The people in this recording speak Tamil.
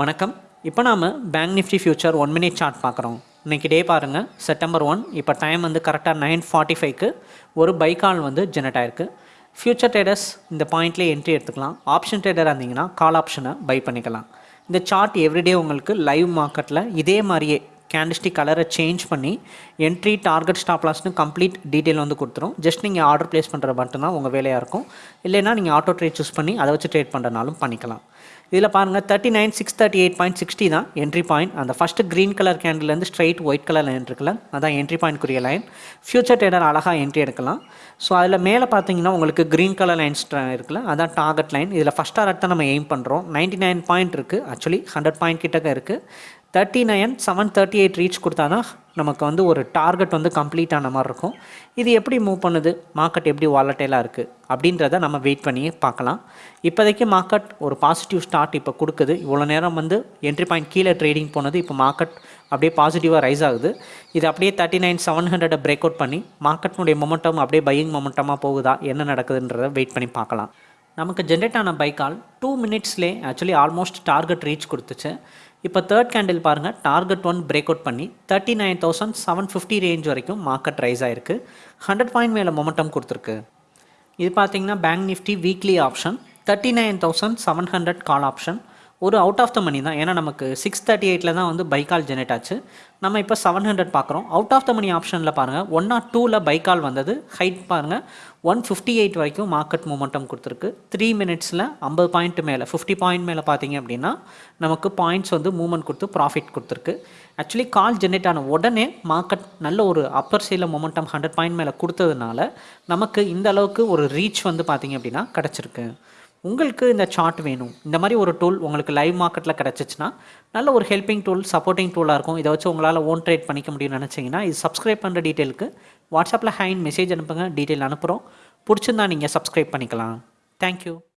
வணக்கம். இப்போ நாம் Bank Nifty future one minute chart பார்க்குறோம். இன்றைக்கி டே பாருங்கள் செப்டம்பர் ஒன் இப்போ டைம் வந்து கரெக்டாக நைன் ஃபார்ட்டி ஃபைவ்க்கு ஒரு பை கால் வந்து ஜெனரேட் ஆயிருக்கு. ஃபியூச்சர் ட்ரேடர்ஸ் இந்த பாயிண்ட்லேயே என்ட்ரி எடுத்துக்கலாம். ஆப்ஷன் ட்ரேடராக இருந்தீங்கன்னா கால் ஆப்ஷனை பை பண்ணிக்கலாம். இந்த சார்ட் எவ்ரிடே உங்களுக்கு லைவ் மார்க்கெட்டில் இதே மாதிரியே கேண்டிஸ்டிக் கலரை சேஞ்ச் பண்ணி என்ட்ரி டார்கெட் ஸ்டாப் லாஸ்னு கம்ப்ளீட் டீட்டெயில் வந்து கொடுத்துரும். ஜஸ்ட் நீங்கள் ஆர்டர் ப்ளேஸ் பண்ணுற மட்டும்தான் உங்கள் வேலையாக இருக்கும். இல்லைன்னா நீங்கள் ஆட்டோ ட்ரேட் சூஸ் பண்ணி அதை வச்சு ட்ரேட் பண்ணுறனாலும் பண்ணிக்கலாம். இதில் பாருங்கள் thirty nine six thirty eight point sixty தான் என்ட்ரி பாயிண்ட் அந்த ஃபஸ்ட்டு க்ரீன் கலர் கேண்டில்லேருந்து ஸ்ட்ரைட் ஒயிட் கலர் லைன் இருக்குல்ல அதான் என்ட்ரி பாயிண்ட்க்குரிய லைன் ஃபியூச்சர் ட்ரேடர் அழகாக என்ட்ரி எடுக்கலாம். ஸோ அதில் மேலே பார்த்தீங்கன்னா உங்களுக்கு க்ரீன் கலர் லைன்ஸ் இருக்குல்ல அதான் டார்கெட் லைன் இதில் ஃபஸ்ட் டார்கெட் தான் நம்ம எய்ம் பண்ணுறோம் நைன்ட்டி நைன் பாயிண்ட் இருக்குது ஆக்சுவலி ஹண்ட்ரட் பாயிண்ட் கிட்டக்க இருக்குது thirty nine seven thirty eight reach கொடுத்தா தான் நமக்கு வந்து ஒரு டார்கெட் வந்து கம்ப்ளீட் ஆன மாதிரி இருக்கும். இது எப்படி மூவ் பண்ணுது? மார்க்கெட் எப்படி வாலட்டைலாக இருக்குது அப்படின்றத நம்ம வெயிட் பண்ணி பார்க்கலாம். இப்போதைக்கு மார்க்கெட் ஒரு பாசிட்டிவ் ஸ்டார்ட் இப்போ கொடுக்குது. இவ்வளோ நேரம் வந்து என்ட்ரி பாயிண்ட் கீழே ட்ரேடிங் போனது இப்போ மார்க்கெட் அப்படியே பாசிட்டிவாக ரைஸ் ஆகுது. இது அப்படியே தேர்ட்டி நைன் செவன் ஹண்ட்ரடை பிரேக் அவுட் பண்ணி மார்க்கெட்னுடைய மொமெண்டம் அப்படியே பையிங் மொமெண்டமாக போகுதா? என்ன நடக்குதுன்றதை வெயிட் பண்ணி பார்க்கலாம். நமக்கு ஜென்ரேட் ஆன பைக்கால் டூ மினிட்ஸ்லேயே ஆக்சுவலி ஆல்மோஸ்ட் டார்கெட் ரீச் கொடுத்துச்சு. இப்போ தேர்ட் கேண்டில் பாருங்கள் டார்கெட் ஒன் பிரேக் அவுட் பண்ணி thirty nine thousand seven fifty range வரைக்கும் மார்க்கெட் ரைஸ் ஆயிருக்கு. ஹண்ட்ரட் பாயிண்ட் மேலே மொமெண்டம் கொடுத்துருக்கு. இது பார்த்தீங்கன்னா Bank Nifty weekly option thirty nine thousand seven hundred call option ஒரு அவுட் ஆஃப் த மணி தான். ஏன்னா நமக்கு சிக்ஸ் தேர்ட்டி எயிட்டில் தான் வந்து பைக்கால் ஜெனரேட் ஆச்சு. நம்ம இப்போ செவன் ஹண்ட்ரட் பார்க்குறோம். அவுட் ஆஃப் த மணி ஆப்ஷனில் பாருங்கள் ஒன் ஆர் டூவில் பைக்கால் வந்தது. ஹைட் பாருங்கள் ஒன் ஃபிஃப்டி எயிட் வரைக்கும் மார்க்கெட் மூமெண்டம் கொடுத்துருக்கு. த்ரீ மினிட்ஸில் ஐம்பது பாயிண்ட் மேலே ஃபிஃப்டி பாயிண்ட் மேலே பார்த்தீங்க அப்படின்னா நமக்கு பாயிண்ட்ஸ் வந்து மூவ்மெண்ட் கொடுத்து ப்ராஃபிட் கொடுத்துருக்கு. ஆக்சுவலி கால் ஜென்ரேட் ஆன உடனே மார்க்கெட் நல்ல ஒரு அப்பர் சைடில் மொமெண்டம் ஹண்ட்ரட் பாயிண்ட் மேலே கொடுத்ததுனால நமக்கு இந்த அளவுக்கு ஒரு ரீச் வந்து பார்த்தீங்க அப்படின்னா கிடச்சிருக்கு. உங்களுக்கு இந்த சார்ட் வேணும். இந்த மாதிரி ஒரு டூல் உங்களுக்கு லைவ் மார்க்கெட்டில் கிடச்சிச்சின்னா நல்ல ஒரு ஹெல்பிங் டூல் சப்போர்ட்டிங் டூலாக இருக்கும். இதை வச்சு உங்களால் ஓன் ட்ரேட் பண்ணிக்க முடியும்னு நினச்சிங்கன்னா இது சப்ஸ்கிரைப் பண்ணுற டீட்டெயிலுக்கு வாட்ஸ்அப்பில் ஹேண்ட் மெசேஜ் அனுப்புங்க. டீட்டெயில் அனுப்புகிறோம் பிடிச்சிருந்தா நீங்கள் சப்ஸ்கிரைப் பண்ணிக்கலாம். தேங்க்யூ